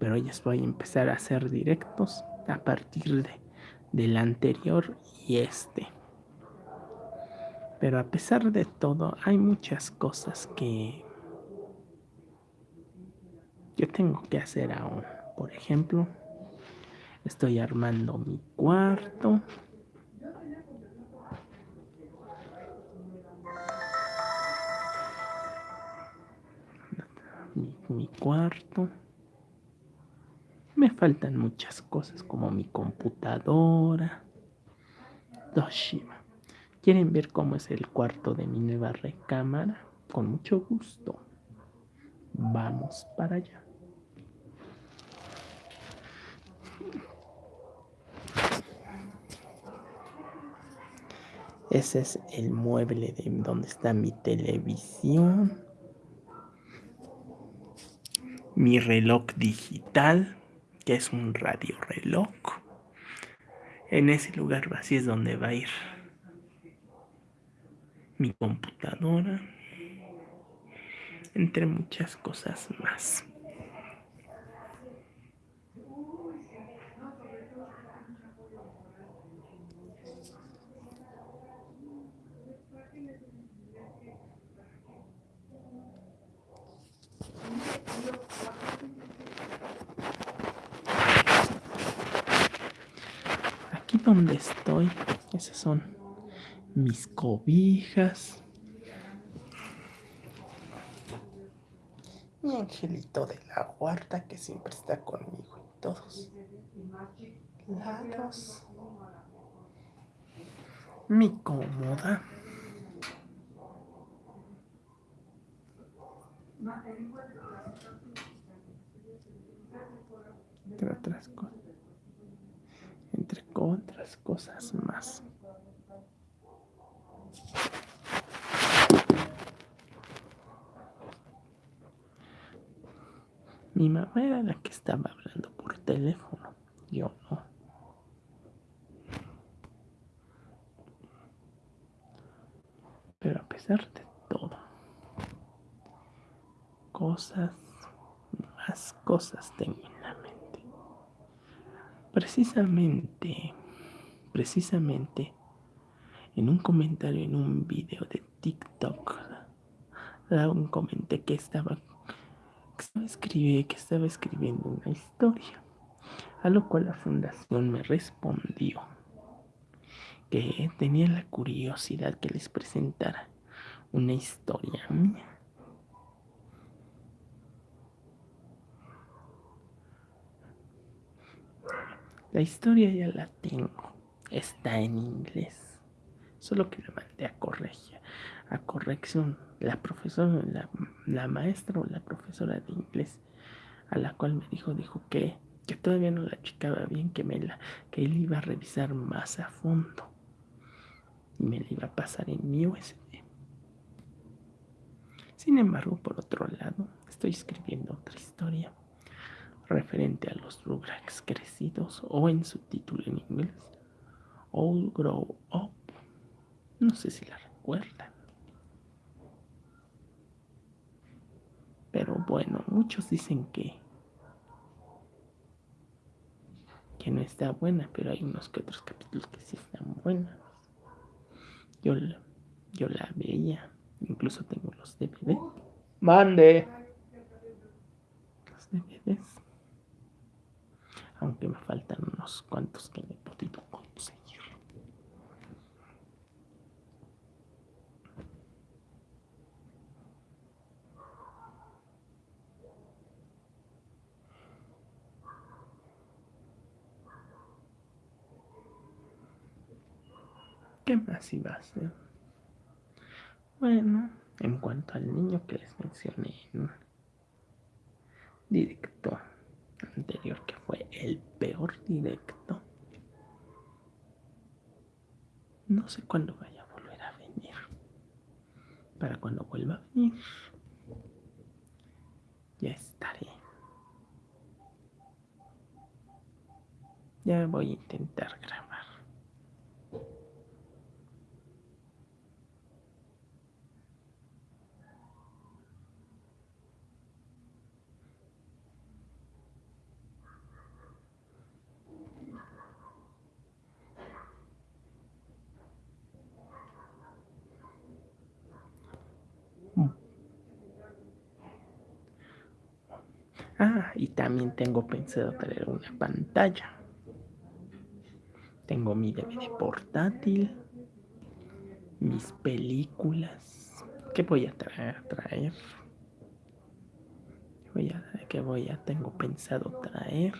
pero ya voy a empezar a hacer directos a partir de, del anterior y este. Pero a pesar de todo, hay muchas cosas que yo tengo que hacer aún. Por ejemplo, estoy armando mi cuarto. Mi, cuarto. Faltan muchas cosas como mi computadora. Toshiba. ¿Quieren ver cómo es el cuarto de mi nueva recámara? Con mucho gusto. Vamos para allá. Ese es el mueble de donde está mi televisión. Mi reloj digital, es un radio reloj. En ese lugar así es donde va a ir mi computadora, entre muchas cosas más. Aquí donde estoy, esas son mis cobijas. Mi angelito de la guarda que siempre está conmigo en todos lados. Mi cómoda. Entre. Otras cosas más. Mi mamá era la que estaba hablando por teléfono, yo no. Pero a pesar de todo, cosas, más cosas tengo. Precisamente, precisamente, en un comentario en un video de TikTok, un comenté que estaba escribí que estaba escribiendo una historia, a lo cual la fundación me respondió que tenía la curiosidad que les presentara una historia mía. La historia ya la tengo, está en inglés, solo que la mandé a corregir, a corrección. La profesora, la, maestra o la profesora de inglés a la cual me dijo, dijo que, que todavía no la chicaba bien, que, me la, que él iba a revisar más a fondo. Y me la iba a pasar en mi USB. Sin embargo, por otro lado, estoy escribiendo otra historia referente a los Rugrats crecidos o en su título en inglés, All Grow Up. No sé si la recuerdan. Pero bueno, muchos dicen que que no está buena, pero hay unos que otros capítulos que sí están buenos. Yo yo la veía, incluso tengo los DVD. Mande. Los DVDs. Aunque me faltan unos cuantos que me podido conseguir. ¿Qué más iba a hacer? Bueno, en cuanto al niño que les mencioné en un directo anterior, que fue el peor directo, no sé cuándo vaya a volver a venir. Para cuando vuelva a venir, ya estaré. Ya voy a intentar grabar. Ah, y también tengo pensado traer una pantalla. Tengo mi DVD portátil, mis películas. ¿Qué voy a traer? traer? Voy a, ¿Qué voy a? Tengo pensado traer.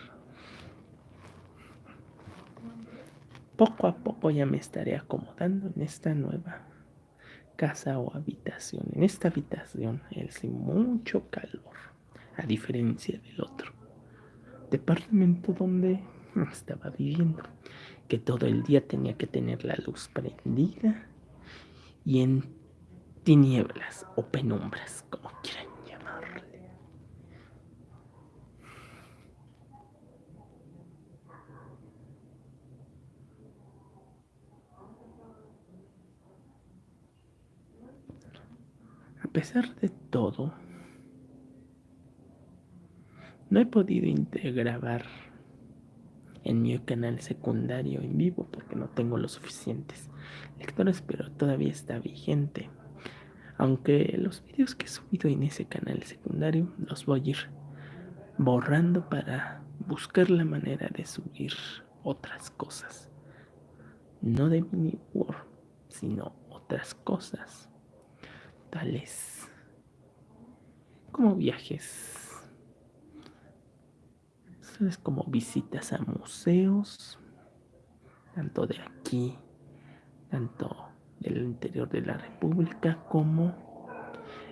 Poco a poco ya me estaré acomodando en esta nueva casa o habitación. En esta habitación es mucho calor, a diferencia del otro departamento donde estaba viviendo, que todo el día tenía que tener la luz prendida y en tinieblas o penumbras, como quieran llamarle. A pesar de todo, no he podido integrar en mi canal secundario en vivo porque no tengo los suficientes lectores, pero todavía está vigente. Aunque los vídeos que he subido en ese canal secundario los voy a ir borrando para buscar la manera de subir otras cosas. No de mini world, sino otras cosas. Tales como viajes es como visitas a museos, tanto de aquí, tanto del interior de la República como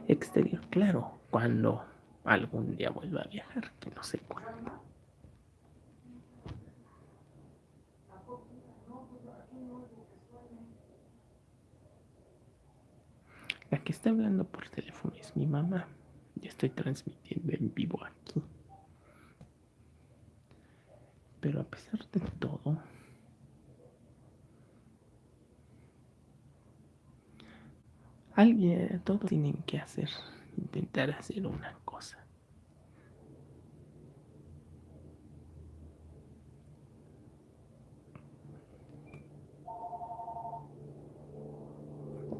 exterior. Claro, cuando algún día vuelva a viajar, que no sé cuándo. La que está hablando por teléfono es mi mamá. Ya estoy transmitiendo en vivo aquí. Pero a pesar de todo, alguien, todos tienen que hacer, intentar hacer una cosa.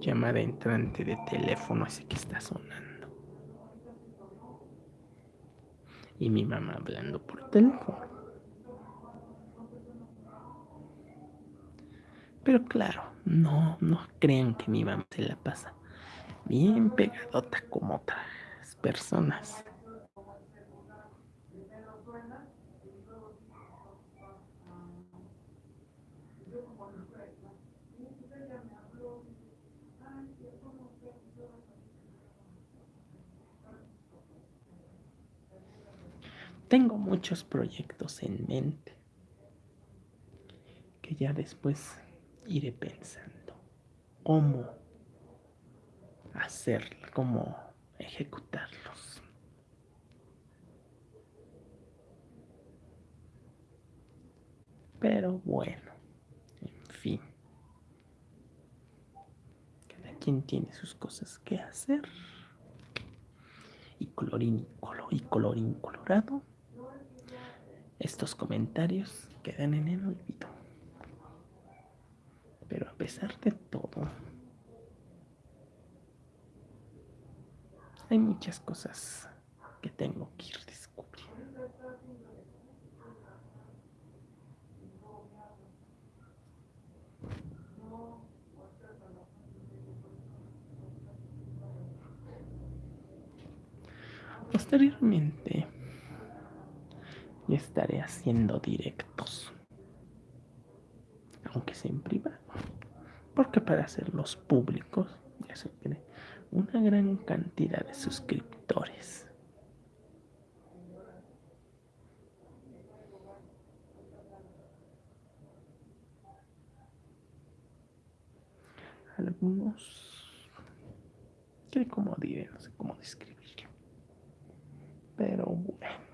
Llamada entrante de teléfono ese que está sonando. Y mi mamá hablando por teléfono. Pero claro, no, no crean que mi mamá se la pasa bien pegadota como otras personas. Tengo muchos proyectos en mente que ya después iré pensando cómo hacerlo, cómo ejecutarlos. Pero bueno, en fin. Cada quien tiene sus cosas que hacer. Y colorín y colorín colorado. Estos comentarios quedan en el olvido. Pero a pesar de todo, hay muchas cosas que tengo que ir descubriendo. Posteriormente, ya estaré haciendo directos, aunque sea en privado porque para hacerlos públicos ya se tiene una gran cantidad de suscriptores. Algunos, que como diré, no sé cómo describirlo, pero bueno.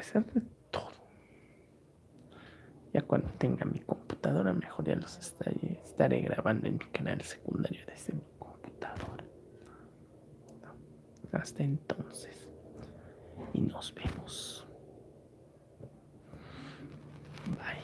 pesar de todo, ya cuando tenga mi computadora, mejor ya los estaré, estaré grabando en mi canal secundario desde mi computadora. Hasta entonces. Y nos vemos. Bye.